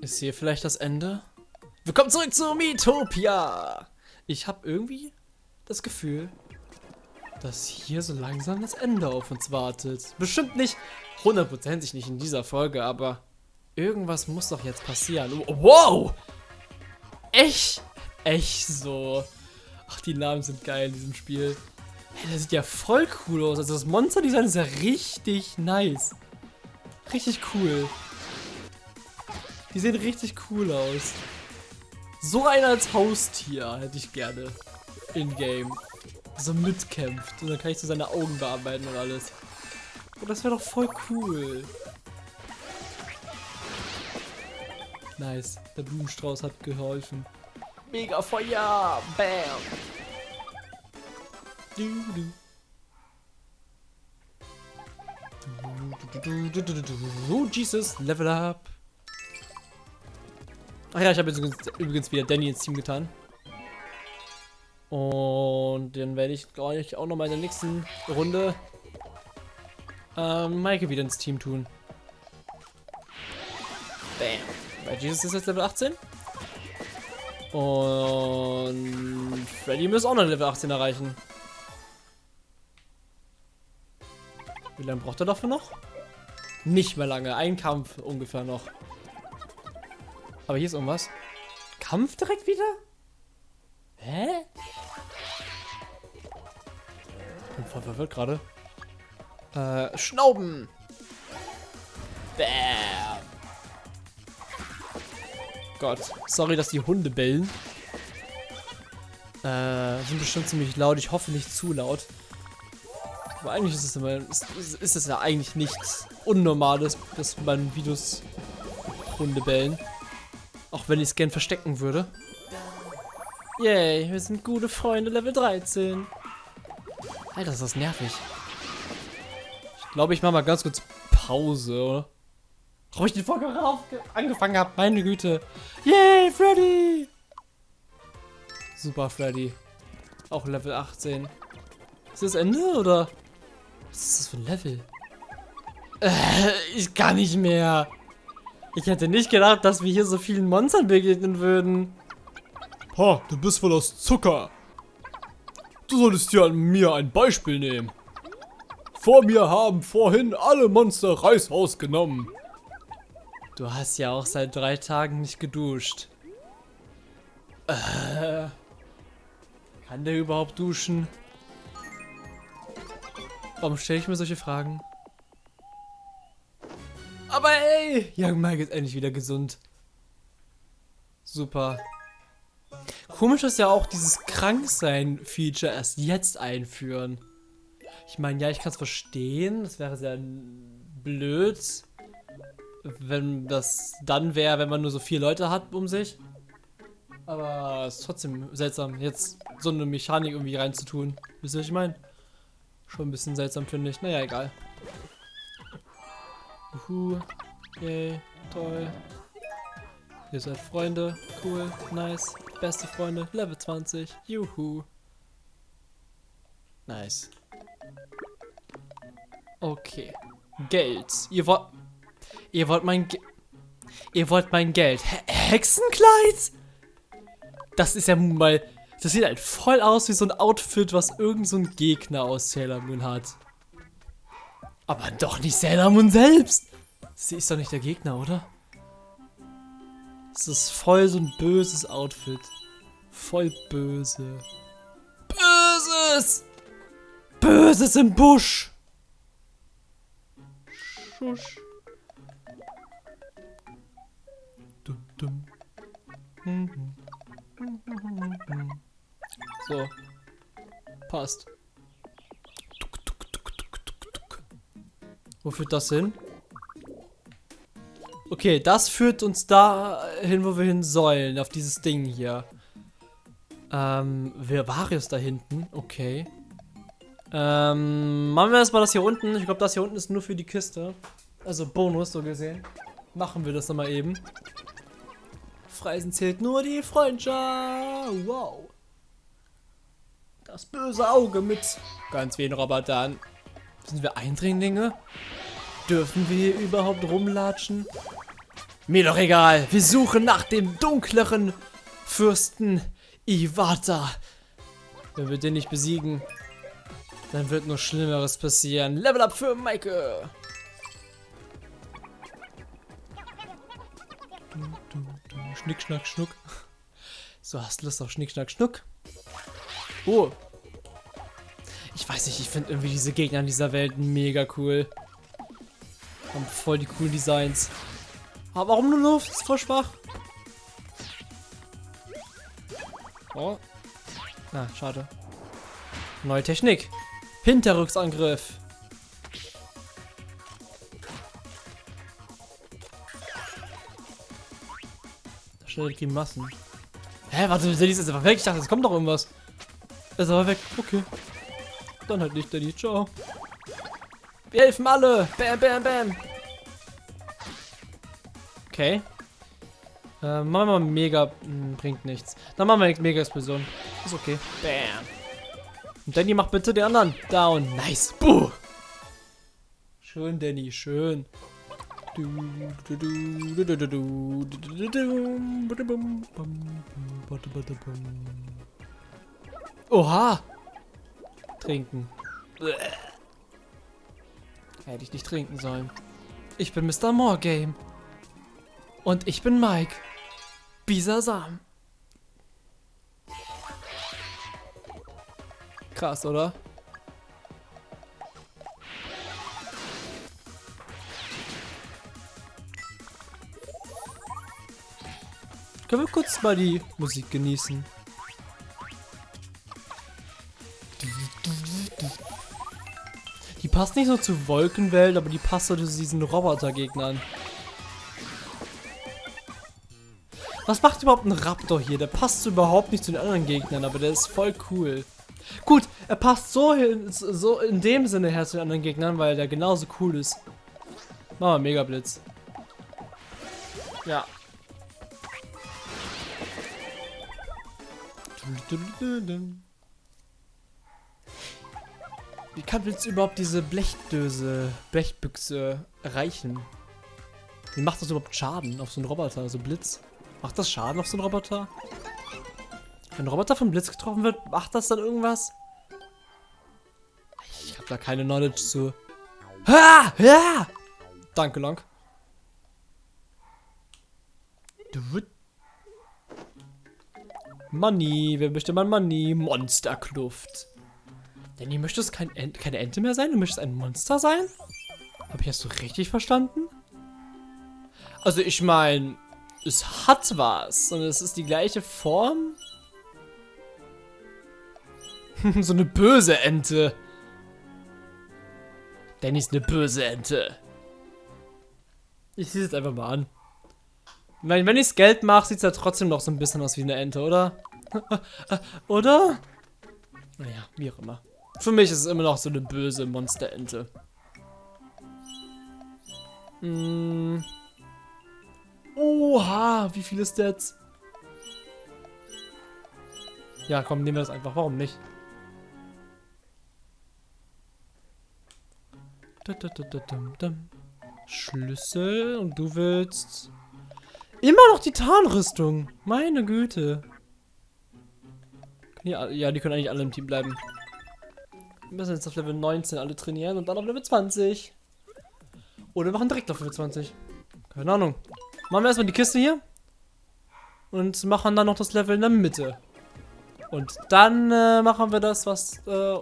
Ist hier vielleicht das Ende? Willkommen zurück zu Miitopia! Ich habe irgendwie das Gefühl, dass hier so langsam das Ende auf uns wartet. Bestimmt nicht, hundertprozentig nicht in dieser Folge, aber irgendwas muss doch jetzt passieren. Wow! Echt? Echt so. Ach, die Namen sind geil in diesem Spiel. Hey, das sieht ja voll cool aus. Also das Monster-Design ist ja richtig nice. Richtig cool. Die sehen richtig cool aus. So einer als Haustier hätte ich gerne. In-game. So mitkämpft. Und dann kann ich so seine Augen bearbeiten und alles. Und das wäre doch voll cool. Nice. Der Blumenstrauß hat geholfen. Mega Feuer! Bam! Oh, Jesus, Level up. Ach ja, ich habe jetzt übrigens wieder Danny ins Team getan. Und dann werde ich, glaube ich, auch noch mal in der nächsten Runde ähm, Maike wieder ins Team tun. Bam. Weil Jesus ist jetzt Level 18. Und Freddy muss auch noch Level 18 erreichen. Wie lange braucht er dafür noch? Nicht mehr lange. Ein Kampf ungefähr noch. Aber hier ist irgendwas. Kampf direkt wieder? Hä? Ich bin voll verwirrt gerade. Äh, Schnauben. Bam. Gott. Sorry, dass die Hunde bellen. Äh, sind bestimmt ziemlich laut. Ich hoffe nicht zu laut. Aber eigentlich ist es immer, ist, ist es ja eigentlich nichts Unnormales, dass man Videos Hunde bellen. Auch wenn ich es gern verstecken würde. Yay, wir sind gute Freunde, Level 13. Alter, ist das nervig. Ich glaube, ich mache mal ganz kurz Pause, oder? Warum ich die Folge angefangen habe, meine Güte. Yay, Freddy! Super, Freddy. Auch Level 18. Ist das Ende, oder? Was ist das für ein Level? Äh, ich kann nicht mehr. Ich hätte nicht gedacht, dass wir hier so vielen Monstern begegnen würden. Ha, du bist wohl aus Zucker. Du solltest dir an mir ein Beispiel nehmen. Vor mir haben vorhin alle Monster Reishaus genommen. Du hast ja auch seit drei Tagen nicht geduscht. Äh, kann der überhaupt duschen? Warum stelle ich mir solche Fragen? Aber ey, Young Mike ist endlich wieder gesund. Super. Komisch, dass ja auch dieses Kranksein-Feature erst jetzt einführen. Ich meine, ja, ich kann es verstehen. Das wäre sehr blöd, wenn das dann wäre, wenn man nur so vier Leute hat um sich. Aber es ist trotzdem seltsam, jetzt so eine Mechanik irgendwie reinzutun. Wisst ihr, was ich meine? Schon ein bisschen seltsam, finde ich. Naja, egal. Uhu. Yay. Toll. Ihr seid Freunde. Cool. Nice. Beste Freunde. Level 20. Juhu. Nice. Okay. Geld. Ihr wollt... Ihr wollt mein... Ge Ihr wollt mein Geld. He Hexenkleid? Das ist ja mal... Das sieht halt voll aus wie so ein Outfit, was irgend so Gegner aus Sailor Moon hat. Aber doch nicht Sailor Moon selbst. Sie ist doch nicht der Gegner, oder? Das ist voll so ein böses Outfit. Voll böse. Böses! Böses im Busch! Schusch. Dum, dum. So. Passt. Führt das hin? Okay, das führt uns da hin, wo wir hin sollen. Auf dieses Ding hier. Ähm, wer war es da hinten? Okay. Ähm, machen wir erstmal das hier unten. Ich glaube, das hier unten ist nur für die Kiste. Also Bonus, so gesehen. Machen wir das nochmal eben. Freisen zählt nur die Freundschaft. Wow. Das böse Auge mit ganz wenigen Robotern. Sind wir Eindringlinge? Dürfen wir hier überhaupt rumlatschen? Mir doch egal. Wir suchen nach dem dunkleren Fürsten Iwata. Wenn wir den nicht besiegen, dann wird nur Schlimmeres passieren. Level up für Maike. Schnick, schnack, schnuck. So, hast Lust auf Schnick, schnack, schnuck? Oh. Ich weiß nicht, ich finde irgendwie diese Gegner in dieser Welt mega cool. Haben voll die coolen Designs. Aber warum nur Luft? Ist voll schwach. Oh. Na, ah, schade. Neue Technik. Hinterrücksangriff. Schnell die Massen. Hä, warte, der ist einfach weg. Ich dachte, es kommt doch irgendwas. Ist aber weg. Okay. Dann halt nicht, Daddy. Ciao. Wir helfen alle. Bam, bam, bam. Okay. Äh, machen wir mal mega. Mh, hm, bringt nichts. Dann machen wir mega Explosion. Ist okay. Bam. Und Danny macht bitte den anderen. Down. Nice. Buh. Schön, Danny. Schön. Oha. Trinken. Hätte ich nicht trinken sollen. Ich bin Mr. Morgame. Und ich bin Mike. Bisasam. Krass, oder? Können wir kurz mal die Musik genießen? Passt nicht so zu Wolkenwelt, aber die passt so zu diesen Robotergegnern. Was macht überhaupt ein Raptor hier? Der passt überhaupt nicht zu den anderen Gegnern, aber der ist voll cool. Gut, er passt so, hin, so in dem Sinne her zu den anderen Gegnern, weil der genauso cool ist. Machen wir Mega Blitz. Ja. Wie kann Blitz überhaupt diese Blechdöse, Blechbüchse erreichen? Wie macht das überhaupt Schaden auf so einen Roboter, also Blitz? Macht das Schaden auf so einen Roboter? Wenn ein Roboter vom Blitz getroffen wird, macht das dann irgendwas? Ich habe da keine Knowledge zu. Ha! Ja! Danke, Long. Money, wer möchte mal Money? Monsterkluft. Danny, möchtest kein Ent keine Ente mehr sein? Du möchtest ein Monster sein? Habe ich das so richtig verstanden? Also ich meine, es hat was. Und es ist die gleiche Form. so eine böse Ente. Danny ist eine böse Ente. Ich sehe es einfach mal an. Wenn, wenn ich's Geld mache, sieht es ja trotzdem noch so ein bisschen aus wie eine Ente, oder? oder? Naja, wie auch immer. Für mich ist es immer noch so eine böse Monsterente. Hm. Oha, wie viele Stats. Ja, komm, nehmen wir das einfach. Warum nicht? Schlüssel und du willst immer noch die Tarnrüstung. Meine Güte. Ja, ja, die können eigentlich alle im Team bleiben. Wir müssen jetzt auf Level 19 alle trainieren und dann auf Level 20. Oder wir machen direkt auf Level 20. Keine Ahnung. Machen wir erstmal die Kiste hier. Und machen dann noch das Level in der Mitte. Und dann äh, machen wir das, was, äh,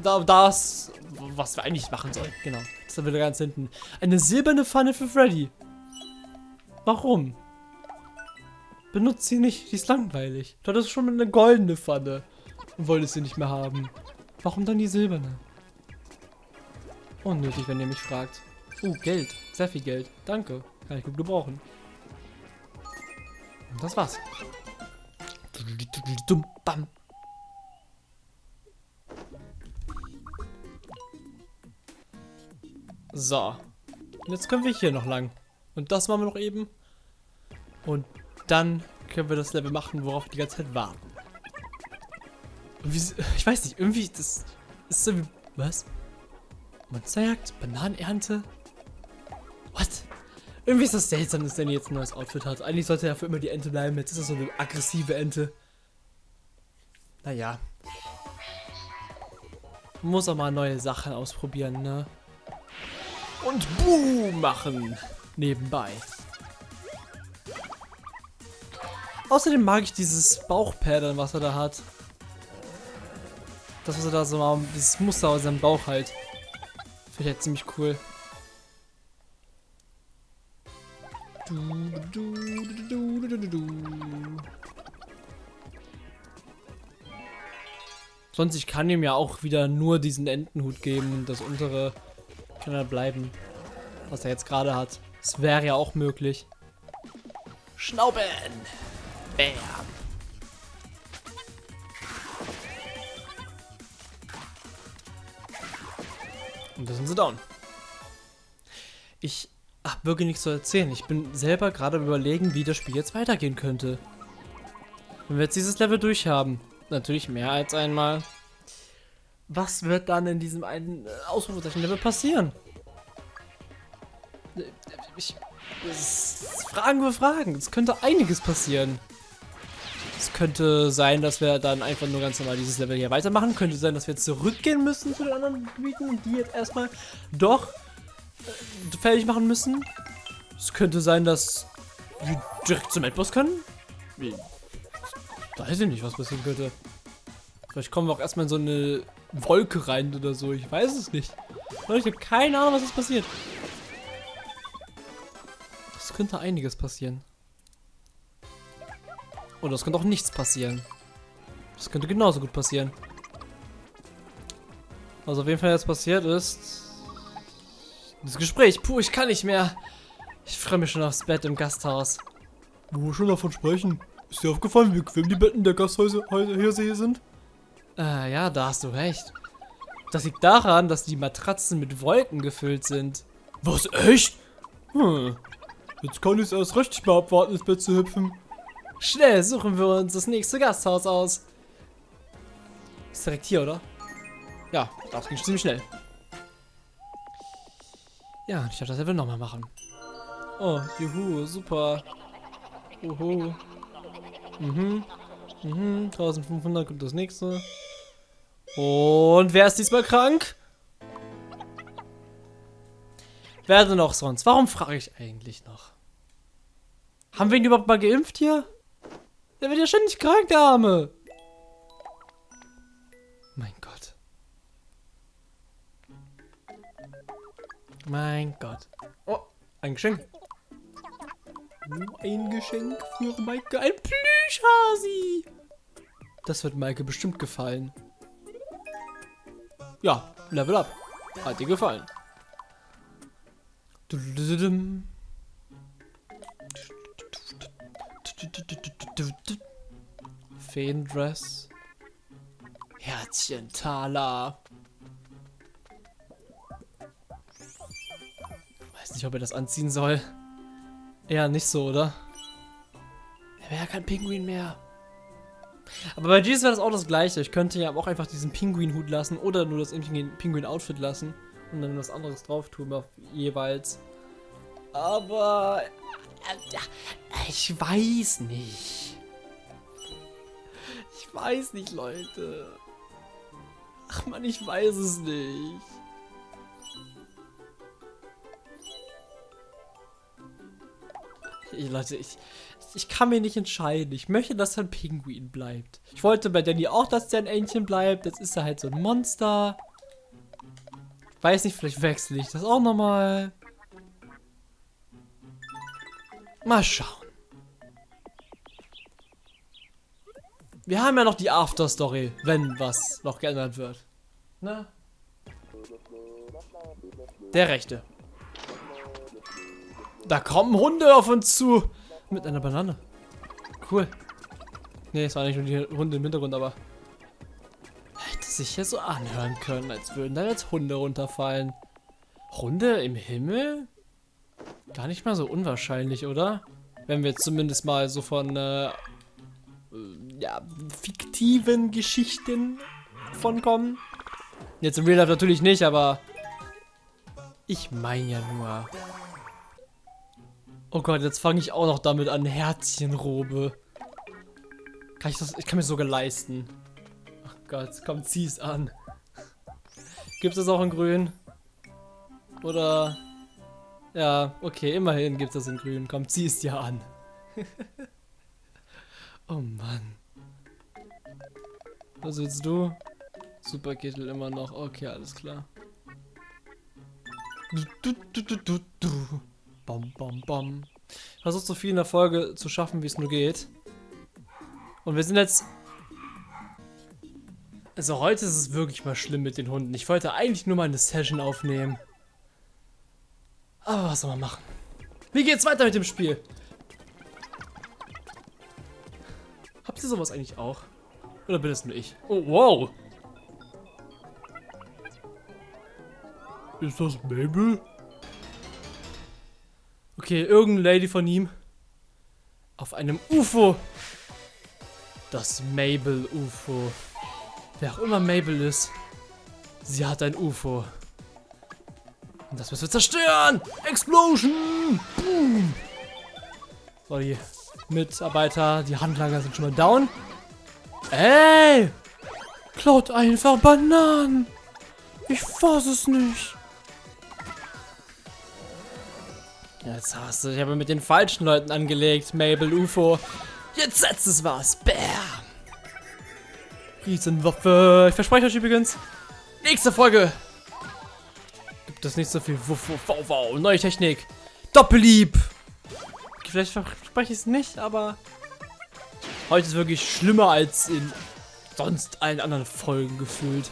da, das, was wir eigentlich machen sollen. Genau. Das ist wieder ganz hinten. Eine silberne Pfanne für Freddy. Warum? Benutzt sie nicht, die ist langweilig. Du hattest schon eine goldene Pfanne und wolltest sie nicht mehr haben. Warum dann die silberne? Unnötig, wenn ihr mich fragt. Uh, Geld. Sehr viel Geld. Danke. Kann ich gut gebrauchen. Und das war's. So. Jetzt können wir hier noch lang. Und das machen wir noch eben. Und dann können wir das Level machen, worauf wir die ganze Zeit warten. Ich weiß nicht, irgendwie, das ist so wie... Was? Monsterjagd? Bananenernte? What? Irgendwie ist das seltsam, dass Danny jetzt ein neues Outfit hat. Eigentlich sollte er für immer die Ente bleiben. Jetzt ist er so eine aggressive Ente. Naja. Muss auch mal neue Sachen ausprobieren, ne? Und Boom machen. Nebenbei. Außerdem mag ich dieses Bauchpaddern, was er da hat. Das, was er da so mal, dieses Muster aus seinem Bauch halt. Finde ich halt ziemlich cool. Sonst, ich kann ihm ja auch wieder nur diesen Entenhut geben und das untere kann er bleiben. Was er jetzt gerade hat. Das wäre ja auch möglich. Schnauben! Bam! Sind sie down. Ich habe wirklich nichts zu erzählen. Ich bin selber gerade überlegen, wie das Spiel jetzt weitergehen könnte. Wenn wir jetzt dieses Level durchhaben, natürlich mehr als einmal, was wird dann in diesem einen äh, Ausrufezeichen-Level passieren? Ich, Fragen für Fragen. Es könnte einiges passieren. Es könnte sein, dass wir dann einfach nur ganz normal dieses Level hier weitermachen. Könnte sein, dass wir zurückgehen müssen zu den anderen Gebieten die jetzt erstmal doch äh, fertig machen müssen. Es könnte sein, dass wir direkt zum Endboss können. Wie? Weiß ich nicht, was passieren könnte. Vielleicht kommen wir auch erstmal in so eine Wolke rein oder so. Ich weiß es nicht. Ich habe keine Ahnung, was ist passiert. Es könnte einiges passieren. Oder es könnte auch nichts passieren. Das könnte genauso gut passieren. Was auf jeden Fall jetzt passiert ist... Das Gespräch. Puh, ich kann nicht mehr. Ich freue mich schon aufs Bett im Gasthaus. Wo wir schon davon sprechen. Ist dir aufgefallen, wie bequem die Betten der Gasthäuser hier sind? Äh, ja, da hast du recht. Das liegt daran, dass die Matratzen mit Wolken gefüllt sind. Was, echt? Hm. Jetzt kann ich es erst richtig mal abwarten, ins Bett zu hüpfen. Schnell suchen wir uns das nächste Gasthaus aus. Ist direkt hier, oder? Ja, das ging ziemlich schnell. Ja, ich darf das Level nochmal machen. Oh, juhu, super. Uhu. Mhm. Mhm, 1500 kommt das nächste. Und wer ist diesmal krank? Wer denn noch sonst? Warum frage ich eigentlich noch? Haben wir ihn überhaupt mal geimpft hier? Der wird ja ständig krank, der Arme. Mein Gott. Mein Gott. Oh, ein Geschenk. Ein Geschenk für Maike. Ein Plüschhasi. Das wird Maike bestimmt gefallen. Ja, Level up. Hat dir gefallen. Feendress. Herzchen Thaler. Weiß nicht, ob er das anziehen soll. Eher nicht so, oder? Er wäre ja kein Pinguin mehr. Aber bei Jesus wäre das auch das gleiche. Ich könnte ja auch einfach diesen Pinguin-Hut lassen oder nur das Pinguin-Outfit lassen und dann was anderes drauf tun, jeweils. Aber äh, ich weiß nicht. Ich weiß nicht, Leute. Ach man, ich weiß es nicht. Ich, Leute, ich, ich kann mir nicht entscheiden. Ich möchte, dass er ein Pinguin bleibt. Ich wollte bei Danny auch, dass der ein Entchen bleibt. Jetzt ist er halt so ein Monster. Weiß nicht, vielleicht wechsle ich das auch nochmal. Mal schauen. Wir haben ja noch die After-Story, wenn was noch geändert wird. Ne? Der rechte. Da kommen Hunde auf uns zu. Mit einer Banane. Cool. Ne, es war nicht nur die Hunde im Hintergrund, aber... Hätte sich ja so anhören können, als würden da jetzt Hunde runterfallen. Hunde im Himmel? Gar nicht mal so unwahrscheinlich, oder? Wenn wir zumindest mal so von, äh, ja, fiktiven Geschichten von kommen. Jetzt im Real Life natürlich nicht, aber ich meine ja nur. Oh Gott, jetzt fange ich auch noch damit an. Herzchenrobe. Kann ich das? Ich kann mir sogar leisten. Ach Gott, komm, zieh's an. Gibt es das auch in grün? Oder... Ja, okay, immerhin gibt es das in grün. Komm, zieh es dir an. oh Mann. Was willst du? Superkittel immer noch. Okay, alles klar. Du, du, du, du, du. Bom, bom, bom. Versuch so viel in der Folge zu schaffen, wie es nur geht. Und wir sind jetzt... Also heute ist es wirklich mal schlimm mit den Hunden. Ich wollte eigentlich nur mal eine Session aufnehmen. Aber was soll man machen? Wie geht's weiter mit dem Spiel? Habt ihr sowas eigentlich auch? Oder bin das nur ich? Oh, wow. Ist das Mabel? Okay, irgendeine Lady von ihm. Auf einem UFO. Das Mabel-UFO. Wer auch immer Mabel ist. Sie hat ein UFO. Und das müssen wir zerstören! Explosion! Boom! So, die Mitarbeiter, die Handlanger sind schon mal down. Ey! Klaut einfach Bananen! Ich fass es nicht. Jetzt hast du dich aber mit den falschen Leuten angelegt, Mabel UFO. Jetzt setzt es was. Bam. Riesenwaffe. Ich verspreche euch übrigens, nächste Folge gibt es nicht so viel Wuff, Wuff, Wow, Wow. Neue Technik. Doppellieb. Vielleicht verspreche ich es nicht, aber heute ist wirklich schlimmer als in sonst allen anderen Folgen gefühlt.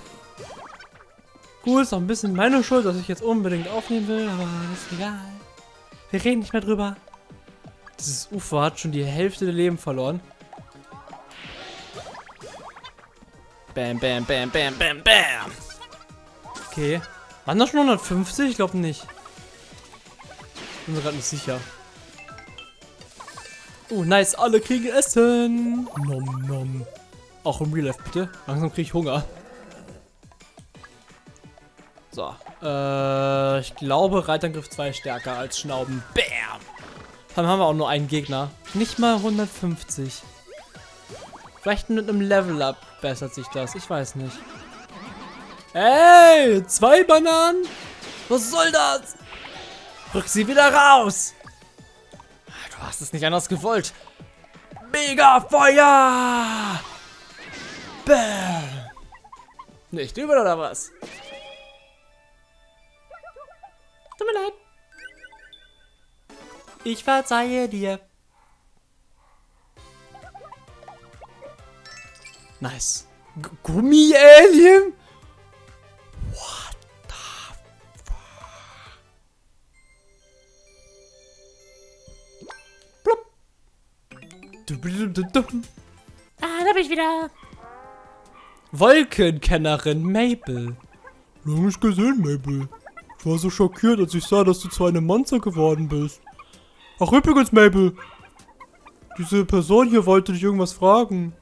Gut, ist auch ein bisschen meine Schuld, dass ich jetzt unbedingt aufnehmen will, aber ist egal. Wir reden nicht mehr drüber. Dieses Ufer hat schon die Hälfte der Leben verloren. Bam, bam, bam, bam, bam, bam. Okay. Waren das schon 150? Ich glaube nicht. Bin mir gerade nicht sicher. Oh, nice. Alle kriegen Essen. Nom, nom. Auch im Real Life, bitte. Langsam kriege ich Hunger. So. Äh, ich glaube, Reitangriff 2 stärker als Schnauben. Bam! Dann haben wir auch nur einen Gegner. Nicht mal 150. Vielleicht mit einem Level-Up bessert sich das. Ich weiß nicht. Ey, zwei Bananen? Was soll das? Rück sie wieder raus. Du hast es nicht anders gewollt. Mega Feuer! Bam! Nicht übel oder was? Tut mir leid. Ich verzeihe dir. Nice. Gummi-Alien? Wieder. Wolkenkennerin Mabel. Lange nicht gesehen, Mabel. Ich war so schockiert, als ich sah, dass du zu einem Monster geworden bist. Ach übrigens, Mabel. Diese Person hier wollte dich irgendwas fragen.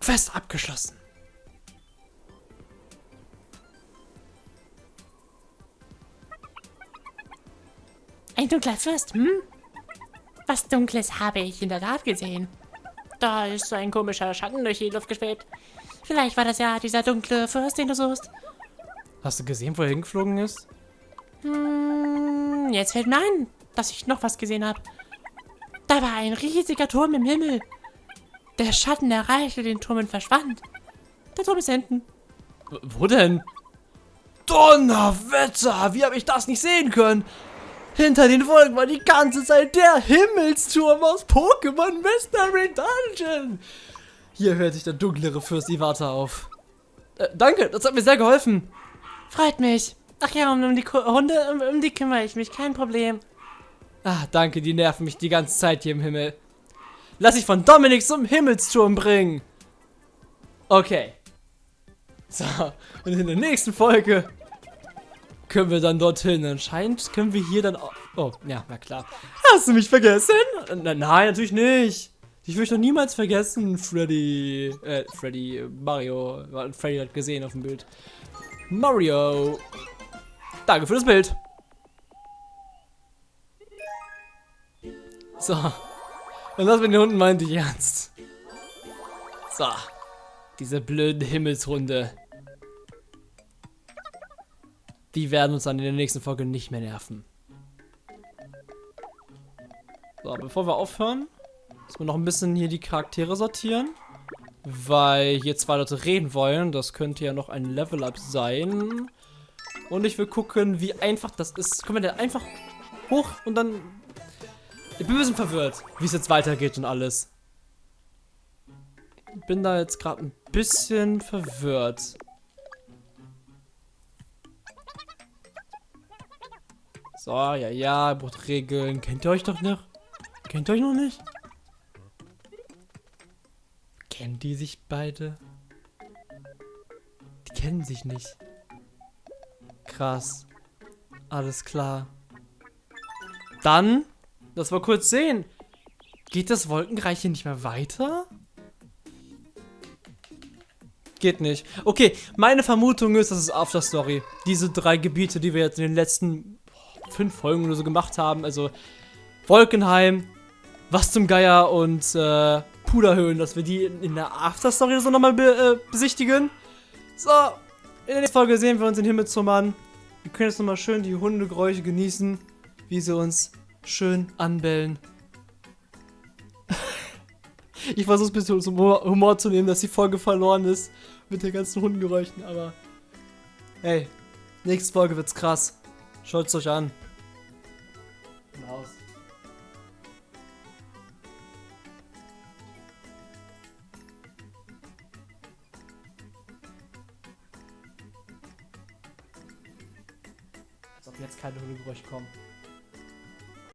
Quest abgeschlossen. Ein dunkler Fürst, hm? Was Dunkles habe ich in der Tat gesehen. Da ist so ein komischer Schatten durch die Luft geschwebt. Vielleicht war das ja dieser dunkle Fürst, den du suchst. Hast du gesehen, wo er hingeflogen ist? Hm, jetzt fällt mir ein, dass ich noch was gesehen habe. Da war ein riesiger Turm im Himmel. Der Schatten erreichte den Turm und verschwand. Der Turm ist hinten. Wo denn? Donnerwetter! Wie habe ich das nicht sehen können? Hinter den Wolken war die ganze Zeit der Himmelsturm aus Pokémon Mystery Dungeon. Hier hört sich der dunklere Fürst Iwata auf. Äh, danke, das hat mir sehr geholfen. Freut mich. Ach ja, um, um die Ku Hunde, um, um die kümmere ich mich, kein Problem. Ah, danke, die nerven mich die ganze Zeit hier im Himmel. Lass ich von Dominik zum Himmelsturm bringen. Okay. So, und in der nächsten Folge können wir dann dorthin. Anscheinend können wir hier dann auch... Oh, ja, na klar. Hast du mich vergessen? Na, nein, natürlich nicht. Ich will dich doch niemals vergessen, Freddy. Äh, Freddy, Mario. Freddy hat gesehen auf dem Bild. Mario. Danke für das Bild. So. Und das mit den Hunden meinte ich ernst. So. Diese blöden Himmelshunde. Die werden uns dann in der nächsten Folge nicht mehr nerven. So, bevor wir aufhören, müssen wir noch ein bisschen hier die Charaktere sortieren. Weil hier zwei Leute reden wollen. Das könnte ja noch ein Level-Up sein. Und ich will gucken, wie einfach das ist. Können wir denn einfach hoch und dann... Ich bin ein bisschen verwirrt, wie es jetzt weitergeht und alles. Bin da jetzt gerade ein bisschen verwirrt. So, ja, ja, braucht Regeln. Kennt ihr euch doch noch? Kennt ihr euch noch nicht? Kennen die sich beide? Die kennen sich nicht. Krass. Alles klar. Dann, lass mal kurz sehen. Geht das Wolkenreich hier nicht mehr weiter? Geht nicht. Okay, meine Vermutung ist, das ist After Story. Diese drei Gebiete, die wir jetzt in den letzten fünf Folgen oder so gemacht haben. Also Wolkenheim, was zum Geier und äh, Puderhöhen, dass wir die in, in der After-Story so nochmal be, äh, besichtigen. So, in der nächsten Folge sehen wir uns in Himmelszummern. Wir können jetzt nochmal schön die Hundegeräusche genießen, wie sie uns schön anbellen. ich versuche ein bisschen zum Humor, zu nehmen, dass die Folge verloren ist mit den ganzen Hundengeräuschen, aber hey, nächste Folge wird's krass. Schaut's euch an. Keine Hundegeräusche kommen.